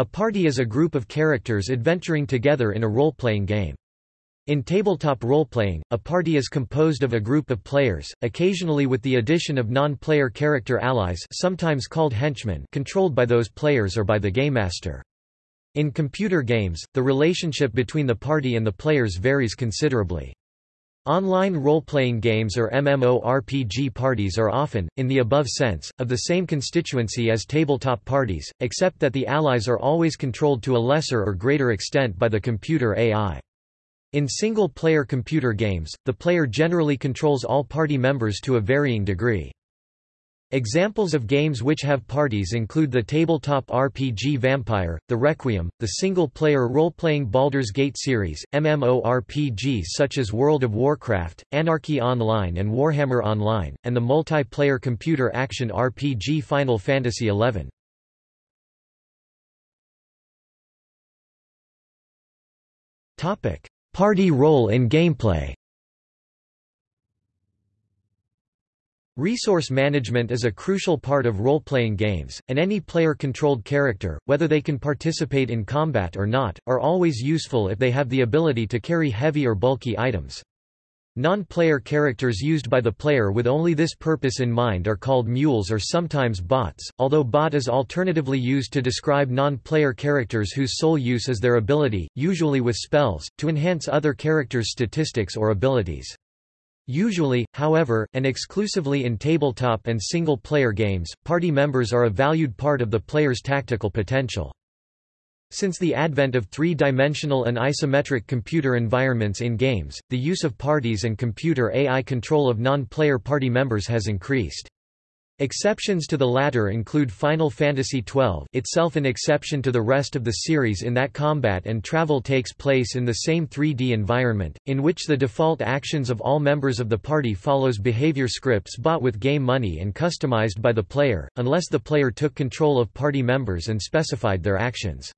A party is a group of characters adventuring together in a role-playing game. In tabletop role-playing, a party is composed of a group of players, occasionally with the addition of non-player character allies sometimes called henchmen controlled by those players or by the gamemaster. In computer games, the relationship between the party and the players varies considerably. Online role-playing games or MMORPG parties are often, in the above sense, of the same constituency as tabletop parties, except that the allies are always controlled to a lesser or greater extent by the computer AI. In single-player computer games, the player generally controls all party members to a varying degree. Examples of games which have parties include the tabletop RPG Vampire, The Requiem, the single-player role-playing Baldur's Gate series, MMORPGs such as World of Warcraft, Anarchy Online and Warhammer Online, and the multiplayer computer action RPG Final Fantasy XI. Party role in gameplay Resource management is a crucial part of role-playing games, and any player-controlled character, whether they can participate in combat or not, are always useful if they have the ability to carry heavy or bulky items. Non-player characters used by the player with only this purpose in mind are called mules or sometimes bots, although bot is alternatively used to describe non-player characters whose sole use is their ability, usually with spells, to enhance other characters' statistics or abilities. Usually, however, and exclusively in tabletop and single-player games, party members are a valued part of the player's tactical potential. Since the advent of three-dimensional and isometric computer environments in games, the use of parties and computer AI control of non-player party members has increased. Exceptions to the latter include Final Fantasy XII itself an exception to the rest of the series in that combat and travel takes place in the same 3D environment, in which the default actions of all members of the party follows behavior scripts bought with game money and customized by the player, unless the player took control of party members and specified their actions.